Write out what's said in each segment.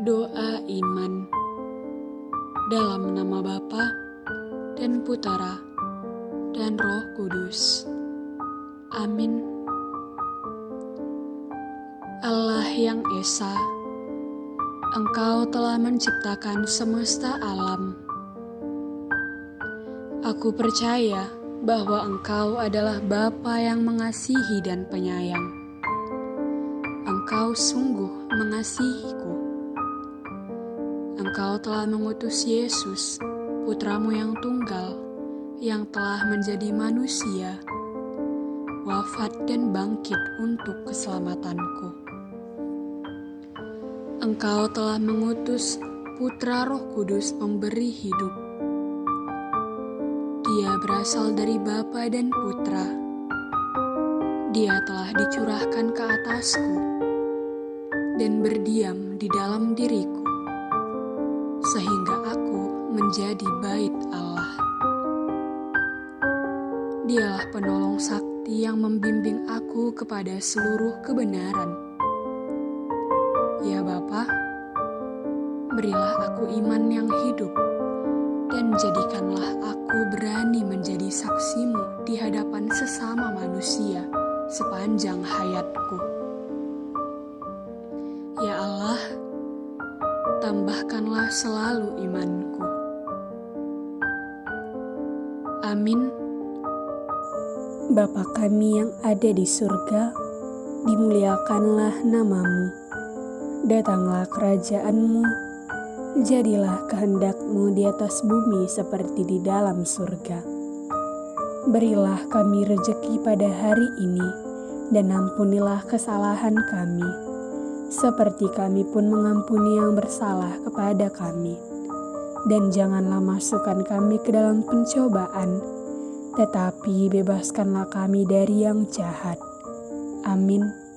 Doa iman dalam nama Bapa dan Putera dan Roh Kudus. Amin. Allah yang Esa, Engkau telah menciptakan semesta alam. Aku percaya bahwa Engkau adalah Bapa yang mengasihi dan penyayang. Engkau sungguh mengasihiku. Engkau telah mengutus Yesus, putramu yang tunggal, yang telah menjadi manusia, wafat dan bangkit untuk keselamatanku. Engkau telah mengutus putra roh kudus memberi hidup. Dia berasal dari Bapa dan Putra. Dia telah dicurahkan ke atasku dan berdiam di dalam diriku sehingga aku menjadi bait Allah. Dialah penolong sakti yang membimbing aku kepada seluruh kebenaran. Ya Bapa, berilah aku iman yang hidup, jadikanlah aku berani menjadi saksimu di hadapan sesama manusia sepanjang hayatku. Ya Allah, tambahkanlah selalu imanku. Amin. Bapa kami yang ada di surga, dimuliakanlah namamu. Datanglah kerajaanmu, jadilah kehendakmu di atas bumi seperti di dalam surga. Berilah kami rejeki pada hari ini, dan ampunilah kesalahan kami, seperti kami pun mengampuni yang bersalah kepada kami. Dan janganlah masukkan kami ke dalam pencobaan, tetapi bebaskanlah kami dari yang jahat. Amin.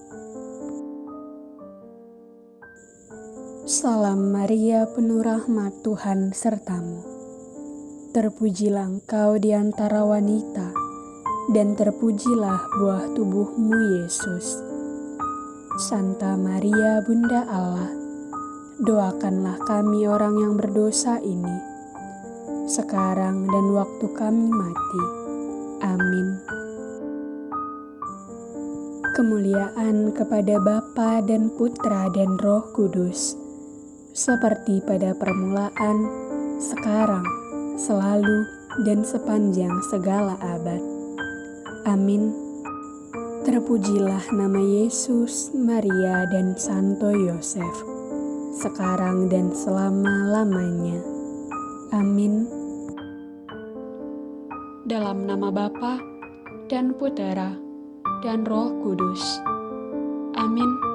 Salam Maria, penuh rahmat Tuhan sertamu. Terpujilah engkau di antara wanita, dan terpujilah buah tubuhmu Yesus. Santa Maria Bunda Allah, doakanlah kami orang yang berdosa ini, sekarang dan waktu kami mati. Amin. Kemuliaan kepada Bapa dan Putra dan Roh Kudus, seperti pada permulaan, sekarang, selalu, dan sepanjang segala abad. Amin. Terpujilah nama Yesus, Maria, dan Santo Yosef, sekarang dan selama-lamanya. Amin. Dalam nama Bapa dan Putera dan Roh Kudus. Amin.